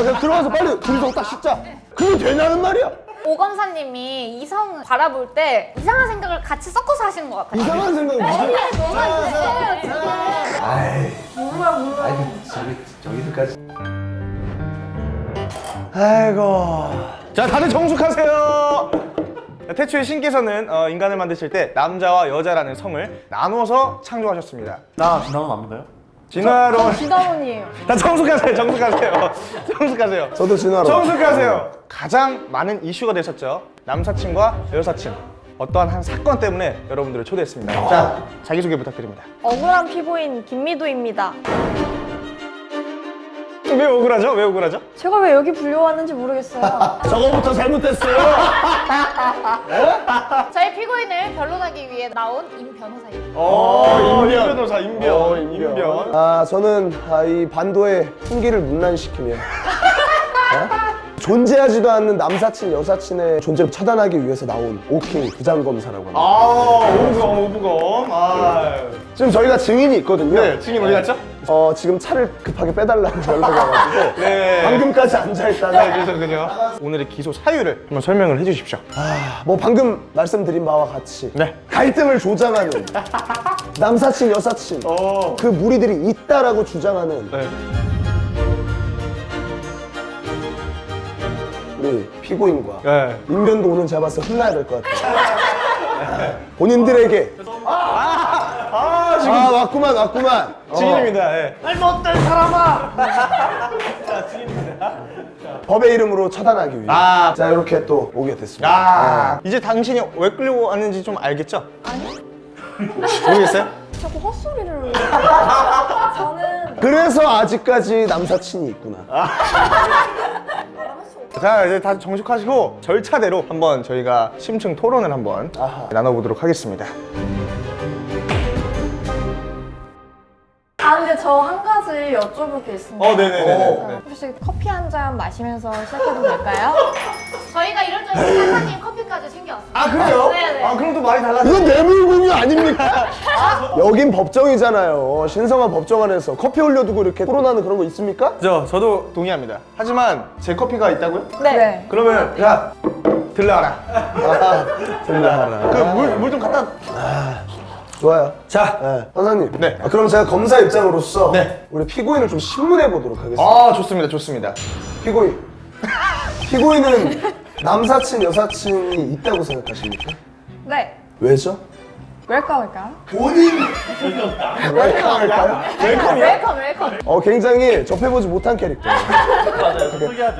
나 그냥 들어가서 빨리 둘이서 딱 씻자. 그게 되냐는 말이야. 오 검사님이 이성 바라볼 때 이상한 생각을 같이 섞어서 하시는 것 같아요. 이상한 생각이 무슨? 뭐가 있어요 지금? 아이. 몰라 몰라. 아이 저기 저기서까지. 아이고. 자 다들 정숙하세요 태초에 신께서는 어, 인간을 만드실 때 남자와 여자라는 성을 나눠서 창조하셨습니다 나 지나면 안 믿어요? 진화론 진화론이에요. 다 정숙하세요 정숙하세요. 정숙하세요. 저도 진화로. 정숙하세요. 가장 많은 이슈가 됐었죠. 남사친과 여사친. 어떠한 한 사건 때문에 여러분들을 초대했습니다. 자 자기소개 부탁드립니다. 억울한 피고인 김미도입니다. 왜 억울하죠? 왜 억울하죠? 제가 왜 여기 불려왔는지 모르겠어요. 저거부터 잘못됐어요. 저희 피고인을 변론하기 위해 나온 임 변호사입니다. 어, 임 변호사 임변 어, 임변 아 저는 아, 이 반도의 풍기를 문란시키며 어? 존재하지도 않는 남사친 여사친의 존재를 차단하기 위해서 나온 오킹 부장검사라고 합니다. 아 오부검 오부검 아 지금 저희가 증인이 있거든요. 네, 증인 어디 갔죠? 어 지금 차를 급하게 빼달라고 연락이 와가지고 네. 방금까지 앉아있다가 네, 그래서 그죠. 오늘의 기소 사유를 한번 설명을 해주십시오. 뭐 방금 말씀드린 바와 같이 네. 갈등을 조장하는 남사친 여사친 어. 그 무리들이 있다라고 주장하는 네. 우리 피고인과 네. 인변도 오늘 때 혼나야 될 것 같아요. 본인들에게 아 지금 아 왔구만 왔구만 증인입니다. 예. 법의 이름으로 처단하기 위해 아. 자 이렇게 또 오게 됐습니다. 아 이제 당신이 왜 끌려고 왔는지 좀 알겠죠? 아니. 모르겠어요? 자꾸 헛소리를. 저는 그래서 아직까지 남사친이 있구나. 자 이제 다 정숙하시고 절차대로 한번 저희가 심층 토론을 한번 아하. 나눠보도록 하겠습니다. 여쭤볼 게 있습니다. 어 네네 네. 혹시 커피 한 잔 마시면서 시작해도 될까요? 저희가 이럴 줄 알고 사장님 커피까지 챙겨왔어요. 아 그래요? 네네. 아 그럼 또 말이 달라져. 이건 뇌물 공유 아닙니까? 여긴 법정이잖아요. 신성한 법정 안에서 커피 올려두고 이렇게 토론하는 그런 거 있습니까? 저 저도 동의합니다. 하지만 제 커피가 있다고요? 네. 그러면 야 들러와라. 아, 들려하라. 그 물 물 좀 갖다. 좋아요. 자. 네, 선생님. 네. 아, 그럼 제가 검사 입장으로서 네. 우리 피고인을 좀 신문해 보도록 하겠습니다. 아 좋습니다 좋습니다. 피고인. 피고인은 남사친, 여사친이 있다고 생각하십니까? 네. 왜죠? 웰컴일까요? 본인 웰컴할까요? 웰컴이요? 웰컴 웰컴. 어 굉장히 접해보지 못한 캐릭터예요.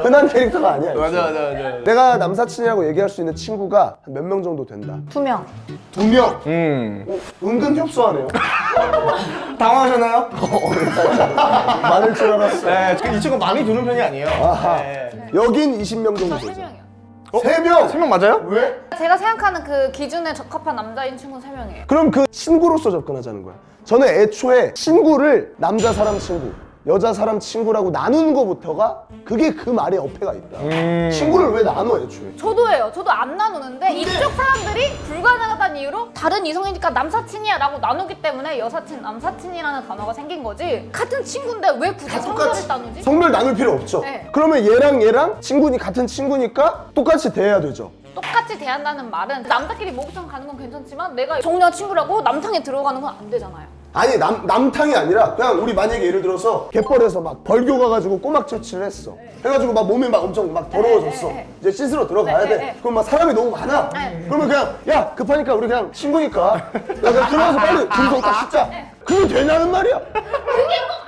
흔한 캐릭터가 아니야. 맞아 맞아 맞아. 내가 남사친이라고 얘기할 수 있는 친구가 한몇명 정도 된다. 두 명. 두 명. 음. 어, 은근 협소하네요. 당황하셨나요? 많을 줄 알았어. 네, 이 친구 많이 두는 편이 아니에요. 아하. 네. 여긴 20명 정도 세 되죠. 명이요. 세 명. 세 명 맞아요? 왜? 제가 생각하는 그 기준에 적합한 남자인 친구는 세 명이에요. 그럼 그 친구로서 접근하자는 거야. 저는 애초에 친구를 남자 사람 친구, 여자 사람 친구라고 나누는 것부터가 그게 그 말에 어폐가 있다. 음. 친구를 왜 나눠 애초에? 저도예요. 저도 안 나누는데 이쪽 사람들이 불가능하다는 이유로 다른 이성이니까 남사친이야 라고 나누기 때문에 여사친, 남사친이라는 단어가 생긴 거지 같은 친구인데 왜 굳이 성별을 나누지? 성별 나눌 필요 없죠. 네. 그러면 얘랑 얘랑 친구니 같은 친구니까 똑같이 대해야 되죠. 똑같이 대한다는 말은 남자끼리 목욕탕 가는 건 괜찮지만 내가 정녀 친구라고 남탕에 들어가는 건 안 되잖아요. 아니 남, 남탕이 아니라 그냥 우리 만약에 예를 들어서 갯벌에서 막 벌교 가가지고 꼬막 채취를 했어. 해가지고 막 몸이 막 엄청 막 더러워졌어. 네, 네, 네. 이제 씻으러 들어가야 네, 돼. 네, 네. 그럼 막 사람이 너무 많아. 네. 그러면 그냥 야 급하니까 우리 그냥 친구니까. 야 그냥 들어가서 빨리 둘이서 딱 씻자. 그게 되냐는 말이야.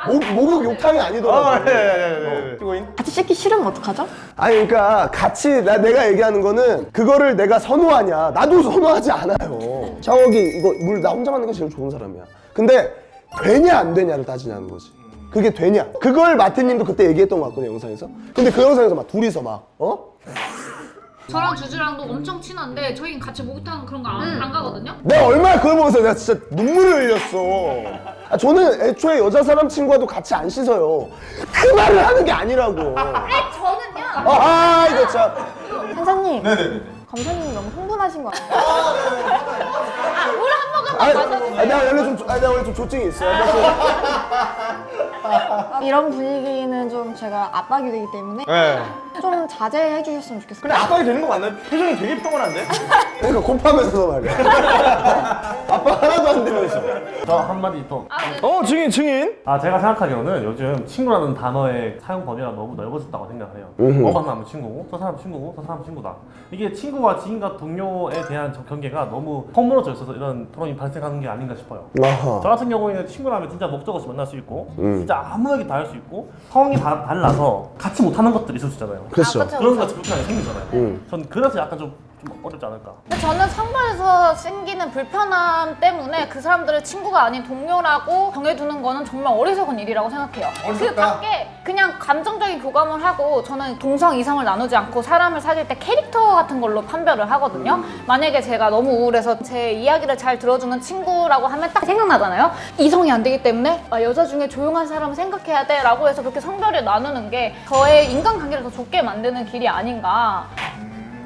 목, 목욕 욕탕이 아니더라고. 어, 네, 네, 네, 네. 피고인. 같이 씻기 싫으면 어떡하죠? 아니 그러니까 같이 나 내가 얘기하는 거는 그거를 내가 선호하냐. 나도 선호하지 않아요. 샤워기 이거 물 나 혼자 맞는 게 제일 좋은 사람이야 근데 되냐 안 되냐를 따지냐는 거지 그게 되냐 그걸 마태님도 그때 얘기했던 것 같거든요 영상에서 근데 그 영상에서 막 둘이서 막 어? 저랑 주주랑도 엄청 친한데 저희는 같이 목욕탕 그런 거안 가거든요. 내가 얼마나 그걸 보면서 내가 진짜 눈물을 흘렸어 아, 저는 애초에 여자 사람 친구와도 같이 안 씻어요 그 말을 하는 게 아니라고 저는요. 아, 아 이거 참 판사님. 네네네. 검사님 너무 흥분하신 거 아니에요? 아, 물한 모금 아니, 아니, 내가 원래 좀, 아니, 내가 원래 좀 조증이 있어요. 이런 분위기는 좀 제가 압박이 되기 때문에 네. 좀 자제해 주셨으면 좋겠어요. 근데 압박이 되는 거 맞나요? 표정이 되게 평온한데? 그러니까 곱하면서 말이야. 아빠 하나도 안 되면서. 저 한마디 더. 어 증인 증인. 아 제가 생각하기로는 요즘 친구라는 단어의 사용 범위가 너무 넓어졌다고 생각을 해요. 어만 하면 친구고, 저 사람 친구고, 저 사람 친구다. 이게 친구와 지인과 동료에 대한 저 경계가 너무 허물어져 있어서 이런 토론이 발생하는 게 아닌가 싶어요. 저 아하. 같은 경우에는 친구라면 진짜 목적 없이 만날 수 있고, 음. 진짜 아무에게 다 할 수 있고, 상황이 다 달라서 같이 못하는 것들이 있을 수 있잖아요. 그렇죠. 아, 그런. 것이 불편하게 생기잖아요. 음. 전 그래서 약간 좀, 좀 어렵지 않을까. 저는 상반에서 생기는 불편함 때문에 그 사람들을 친구가 아닌 동료라고 정해두는 거는 정말 어리석은 일이라고 생각해요. 그 밖에 그냥 감정적인 교감을 하고 저는 동성 이성을 나누지 않고 사람을 사귈 때 캐릭터 같은 걸로 판별을 하거든요. 만약에 제가 너무 우울해서 제 이야기를 잘 들어주는 친구라고 하면 딱 생각나잖아요. 이성이 안 되기 때문에 아, 여자 중에 조용한 사람을 생각해야 돼 라고 해서 그렇게 성별을 나누는 게 저의 인간관계를 더 좁게 만드는 길이 아닌가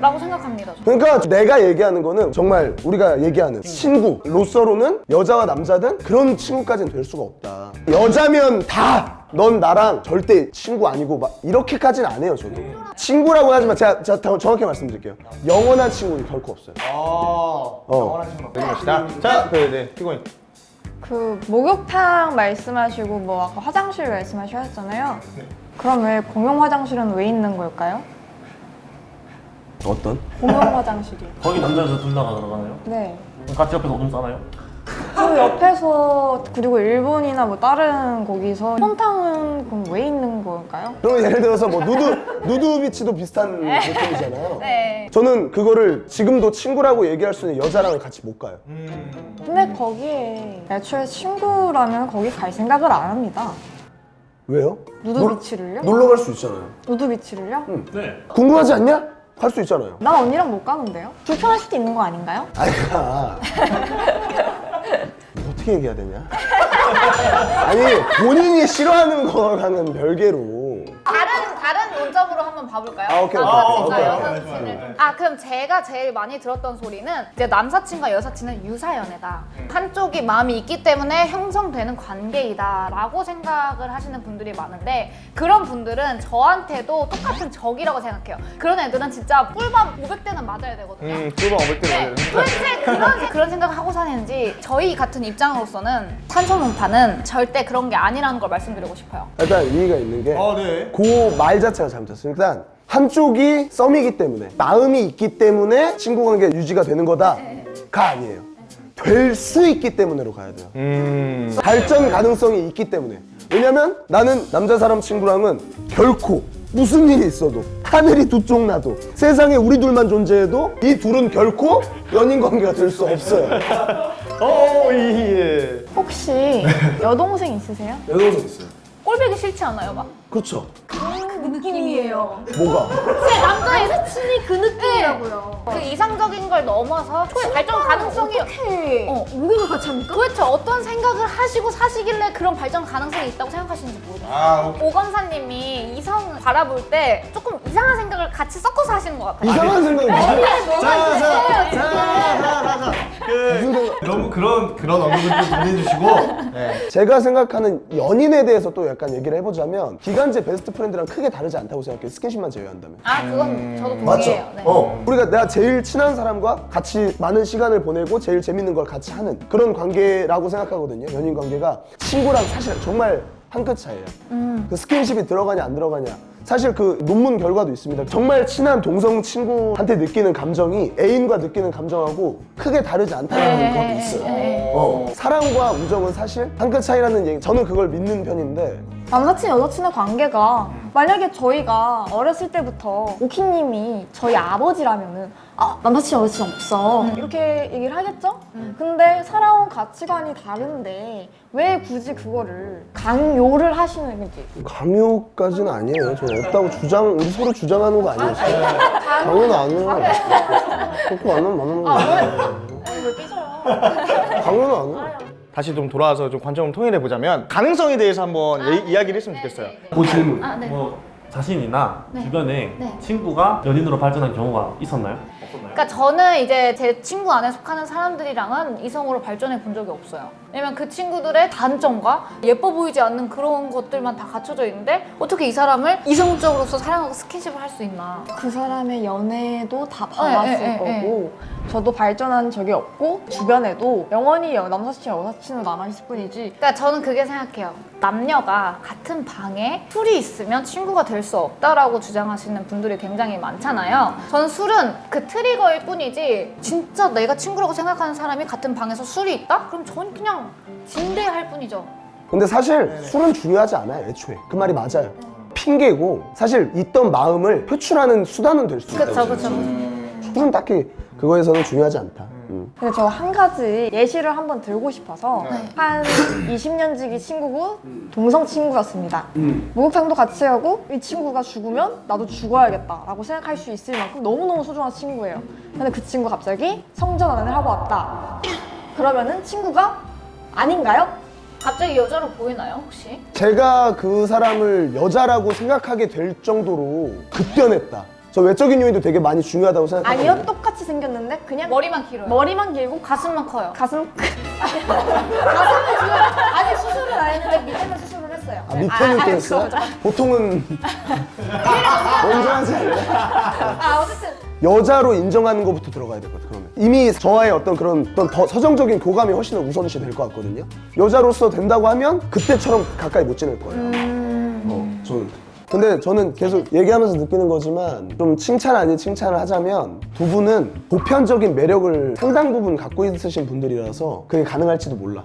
라고 생각합니다. 저는. 그러니까 내가 얘기하는 거는 정말 우리가 얘기하는 친구 로서로는 여자와 남자든 그런 친구까지는 될 수가 없다. 여자면 다 넌 나랑 절대 친구 아니고 막 이렇게까지는 안 해요 저도. 친구라고 하지만 제가, 제가 더 정확히 말씀드릴게요. 영원한 친구는 결코 없어요. 어. 어. 영원하신 거. 되는 것이다. 자, 그 네, 피고인. 그 목욕탕 말씀하시고 뭐 아까 화장실 말씀하셨잖아요. 그럼 왜 공용 화장실은 왜 있는 걸까요? 어떤? 공용 화장실이. 거기 남자여서 둘 다가 들어가나요? 네. 그럼 같이 옆에서 오줌 싸나요? 그 옆에서 그리고 일본이나 뭐 다른 거기서 홈탕은 그럼 왜 있는 걸까요? 그러면 예를 들어서 뭐 누드 누드 비치도 비슷한 느낌이잖아요. 네. 저는 그거를 지금도 친구라고 얘기할 수 있는 여자랑은 같이 못 가요. 근데 거기에 애초에 친구라면 거기 갈 생각을 안 합니다. 왜요? 누드비치를요? 놀러 갈 수 있잖아요. 누드 비치를요? 네. 궁금하지 않냐? 갈 수 있잖아요. 나 언니랑 못 가는데요? 불편할 수도 있는 거 아닌가요? 아이가 어떻게 얘기해야 되냐? 아니 본인이 싫어하는 거랑은 별개로 다른 한번 봐볼까요? 아, 오케이, 오케이, 남사친과 오케이, 오케이, 여사친을. 아 그럼 제가 제일 많이 들었던 소리는 이제 남사친과 여사친은 유사연애다. 한쪽이 마음이 있기 때문에 형성되는 관계이다 라고 생각을 하시는 분들이 많은데 그런 분들은 저한테도 똑같은 적이라고 생각해요. 그런 애들은 진짜 꿀밤 500대는 맞아야 되거든요. 음, 뚜벅 500대 네, 맞아요. 도대체 그런, 그런 생각을 하고 사는지 저희 같은 입장으로서는 탄소문파는 절대 그런 게 아니라는 걸 말씀드리고 싶어요. 일단 이의가 있는 게 아, 네. 그말 자체가 잘못됐어요. 일단 한쪽이 썸이기 때문에 마음이 있기 때문에 친구 관계 유지가 되는 거다가 아니에요. 될 수 있기 때문에로 가야 돼요. 음. 발전 가능성이 있기 때문에. 왜냐면 나는 남자 사람 친구랑은 결코 무슨 일이 있어도 하늘이 두 쪽 나도 세상에 우리 둘만 존재해도 이 둘은 결코 연인 관계가 될 수 없어요. 어, 예. 혹시 여동생 있으세요? 여동생 있어요. 꼴보기 싫지 않아요, 막? 그렇죠. 그 느낌이에요. 뭐가? 제 남자 여사친이 그 느낌이라고요. 그 이상적인 걸 넘어서 초의 발전 가능성이 어, 우리가 같이 합니까? 도대체 어떤 생각을 하시고 사시길래 그런 발전 가능성이 있다고 생각하시는지 모르겠어요. 아, 오 검사님이 이성 바라볼 때 조금 이상한 생각을 같이 섞어서 하시는 것 같아요. 이상한 생각이 뭐야? 자, 자, 무슨 생 각? 너무 그런 그런 언급을 좀 보내주시고. 네. 제가 생각하는 연인에 대해서 또 약간 얘기를 해보자면 기간제 best friend랑 크게 다르지 않다고 생각해요. 스킨십만 제외한다면. 아, 그건 저도 맞죠? 동의해요. 네. 어. 우리가 내가 제일 친한 사람과 같이 많은 시간을 보내고 제일 재밌는 걸 같이 하는 그런 관계라고 생각하거든요. 연인 관계가 친구랑 사실 정말 한 끗 차이예요. 그 스킨십이 들어가냐 안 들어가냐. 사실 그 논문 결과도 있습니다. 정말 친한 동성 친구한테 느끼는 감정이 애인과 느끼는 감정하고 크게 다르지 않다는 것도 있어요. 어. 사랑과 우정은 사실 한 끗 차이라는 얘기. 저는 그걸 믿는 편인데 남사친 여사친의 관계가 만약에 저희가 어렸을 때부터 오키님이 저희 아버지라면은 아 남사친 여사친 없어 이렇게 얘기를 하겠죠? 근데 살아온 가치관이 다른데 왜 굳이 그거를 강요를 하시는 건지 강요까지는 아니에요. 저는 없다고 주장, 우리 서로 주장하는 거 아니었어요. 강요는 안 해요. 그렇게 안 하면 안 하는 거예요. 왜 삐져요? 강요는 안 해요. 다시 좀 돌아와서 좀 관점을 통일해 보자면 가능성에 대해서 한번 예- 이야기를 했으면 좋겠어요. 그 질문. 아, 네. 뭐 자신이나 네. 주변에 네. 친구가 연인으로 발전한 경우가 있었나요? 없었나요? 그러니까 저는 이제 제 친구 안에 속하는 사람들이랑은 이성으로 발전해 본 적이 없어요. 왜냐면 그 친구들의 단점과 예뻐 보이지 않는 그런 것들만 다 갖춰져 있는데 어떻게 이 사람을 이성적으로서 사랑하고 스킨십을 할 수 있나. 그 사람의 연애도 다 봐왔을 네, 네, 네, 거고 저도 발전한 적이 없고 주변에도 영원히 여- 남사친 여사친으로 남아있을 뿐이지 그러니까 저는 그게 생각해요. 남녀가 같은 방에 술이 있으면 친구가 될 수 없다라고 주장하시는 분들이 굉장히 많잖아요. 저는 술은 그 트리거일 뿐이지 진짜 내가 친구라고 생각하는 사람이 같은 방에서 술이 있다? 그럼 전 그냥 진대할 뿐이죠. 근데 사실 술은 중요하지 않아요 애초에 그 말이 맞아요 핑계고 사실 있던 마음을 표출하는 수단은 될 수 있다 그쵸 그쵸. 술은 딱히 그거에서는 중요하지 않다 음. 근데 저 한 가지 예시를 한번 들고 싶어서 네. 한 20년 지기 친구고 동성 친구였습니다. 목욕탕도 같이 하고 이 친구가 죽으면 나도 죽어야겠다 라고 생각할 수 있을 만큼 너무너무 소중한 친구예요. 근데 그 친구 가 갑자기 성전환을 하고 왔다. 그러면은 친구가 아닌가요? 갑자기 여자로 보이나요 혹시? 제가 그 사람을 여자라고 생각하게 될 정도로 급변했다 저 외적인 요인도 되게 많이 중요하다고 생각해요 아니요, 똑같이 생겼는데 그냥 머리만 길어요. 머리만 길고 가슴만 커요. 가슴 가슴은 지금 아직 수술을 안 했는데 밑에는 수술을 했어요. 아, 밑에는 또 했어 요? 보통은 먼저 하지 않나요? 아 어쨌든 여자로 인정하는 것부터 들어가야 되거든 그러면 이미 저와의 어떤 그런 어떤 더 서정적인 교감이 훨씬 더 우선시 될 것 같거든요 여자로서 된다고 하면 그때처럼 가까이 못 지낼 거예요 어, 저는 근데 저는 계속 얘기하면서 느끼는 거지만 좀 칭찬 아닌 칭찬을 하자면 두 분은 보편적인 매력을 상당 부분 갖고 있으신 분들이라서 그게 가능할지도 몰라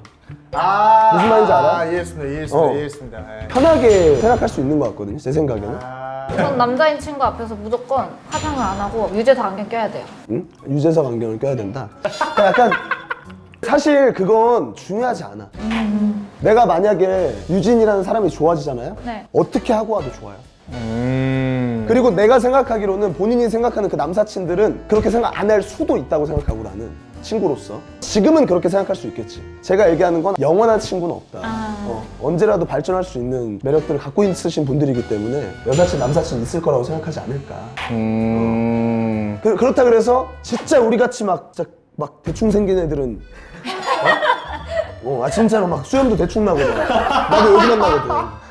아 무슨 말인지 알아? 아, 이해했습니다 이해했습니다 어. 이해했습니다 예. 편하게 생각할 수 있는 것 같거든요 제 생각에는 아, 전 남자인 친구 앞에서 무조건 화장을 안 하고 유재석 안경 껴야 돼요. 응? 유재석 안경을 껴야 된다. 그러니까 약간 사실 그건 중요하지 않아. 내가 만약에 유진이라는 사람이 좋아지잖아요. 네. 어떻게 하고 와도 좋아요. 음. 그리고 내가 생각하기로는 본인이 생각하는 그 남사친들은 그렇게 생각 안 할 수도 있다고 생각하고 나는 친구로서 지금은 그렇게 생각할 수 있겠지. 제가 얘기하는 건 영원한 친구는 없다. 어, 언제라도 발전할 수 있는 매력들을 갖고 있으신 분들이기 때문에 여사친, 남사친 있을 거라고 생각하지 않을까. 음. 그, 그렇다 그래서 진짜 우리 같이 막, 막 대충 생긴 애들은 어? 어, 아 진짜로 막 수염도 대충 나고 막 나도 여기만 나거든.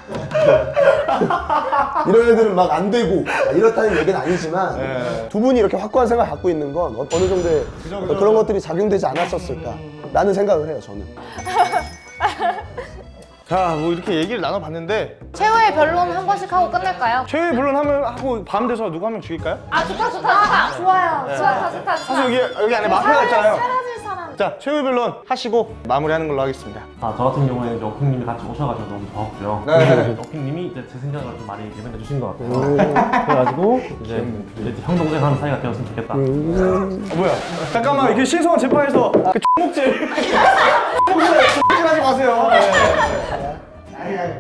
이런 애들은 막 안 되고 막 이렇다는 얘기는 아니지만 네. 두 분이 이렇게 확고한 생각을 갖고 있는 건 어, 느 정도의 어떤 그런 것들이 작용되지 않았었을까 라는 생각을 해요 저는 자, 뭐 이렇게 얘기를 나눠봤는데 최후의 변론 한 번씩 하고 끝낼까요? 최후의 불론 하면 하고 밤 돼서 누구 한 명 죽일까요? 아 좋다 좋다 좋다. 좋아요. 좋다 좋다 좋다. 사실 여기 여기 안에 마피아가 있잖아요. 사라질 사람. 자, 최후의 변론 하시고 마무리하는 걸로 하겠습니다. 아, 저 같은 경우에는 이제 어핑님이 같이 오셔가지고 너무 좋았고요. 네. 어핑님이 이제 제 생각을 좀 많이 예민해 주신 것 같아요. 그래가지고 이제, 이제 형 동생 하는 사이가 되었으면 좋겠다. 어, 뭐야? 잠깐만 이렇게 신성한 재판에서 그 X목질 하지 마세요.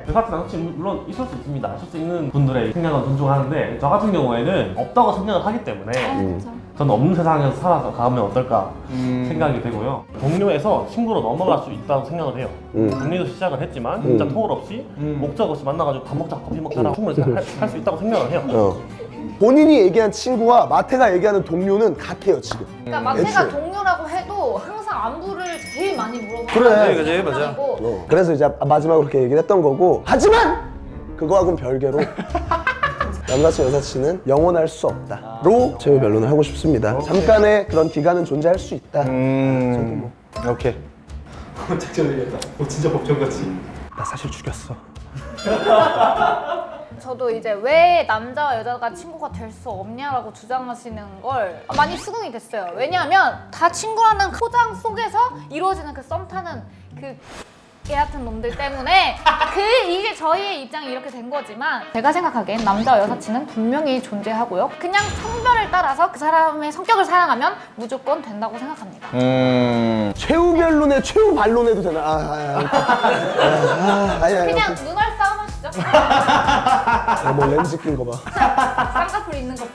여사친 남사친 물론 있을 수 있습니다. 있을 수 있는 분들의 생각은 존중하는데 저 같은 경우에는 없다고 생각을 하기 때문에 저는 없는 세상에서 살아가면 어떨까 생각이 되고요. 동료에서 친구로 넘어갈 수 있다고 생각을 해요. 음. 동료도 시작을 했지만 진짜 토울 없이 목적 없이 만나가지고 밥 먹자 커피 먹자라고 충분히 할 수 있다고 생각을 해요. 어. 본인이 얘기한 친구와 마태가 얘기하는 동료는 같아요 지금 그러니까 마태가 애초에. 동료라고 해도 항상 안부를 제일 많이 물어보는 그래. 그지, 맞아. 어, 그래서 이제 마지막으로 그렇게 얘기를 했던 거고. 하지만 그거하고는 별개로 남사친 여사친은 영원할 수 없다 로 제 변론을 하고 싶습니다. 잠깐의 그런 기간은 존재할 수 있다. 음. 오케이. 나 사실 죽였어 저도 이제 왜 남자와 여자가 친구가 될 수 없냐라고 주장하시는 걸 많이 수긍이 됐어요. 왜냐하면 다 친구라는 포장 속에서 이루어지는 그 썸 타는 그 개 같은 놈들 때문에 그 이게 저희의 입장이 이렇게 된 거지만 제가 생각하기엔 남자와 여사친은 분명히 존재하고요. 그냥 성별을 따라서 그 사람의 성격을 사랑하면 무조건 된다고 생각합니다. 음. 최후 변론에 최후 반론해도 되나? 아, 아, 아, 아, 아, 아니, 아니, 그냥 눈알 뭐 렌즈 낀거 봐. 쌍꺼풀 있는 거.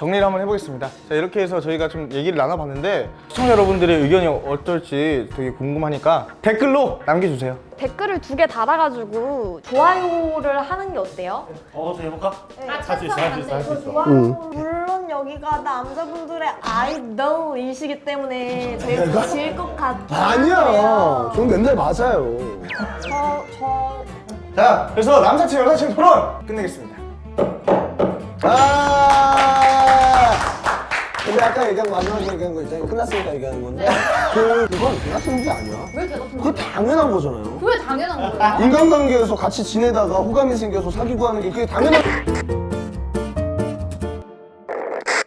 정리를 한번 해보겠습니다. 자, 이렇게 해서 저희가 좀 얘기를 나눠봤는데 시청자 여러분들의 의견이 어떨지 되게 궁금하니까 댓글로 남겨주세요. 댓글을 두 개 달아가지고 좋아요를 하는 게 어때요? 어, 어떻게 해볼까? 아, 할수 있어, 할 수 있어, 할 수 있어. 좋아요. 물론 여기가 남자분들의 아이돌이시기 때문에 저희가 질것 같아요. 아니야. 전 맨날 맞아요. 저, 저 자, 그래서 남사친 여사친 토론 끝내겠습니다. 아. 근데 아까 얘기한 거 마지막에 얘기한 거 있잖아요. 끝났으니까 얘기하는 건데. 그 그건 대같은 문제 아니야. 왜 제가 그거 당연한 거잖아요. 그게 당연한 거예요? 인간관계에서 같이 지내다가 호감이 생겨서 사귀고 하는 게 그게 당연한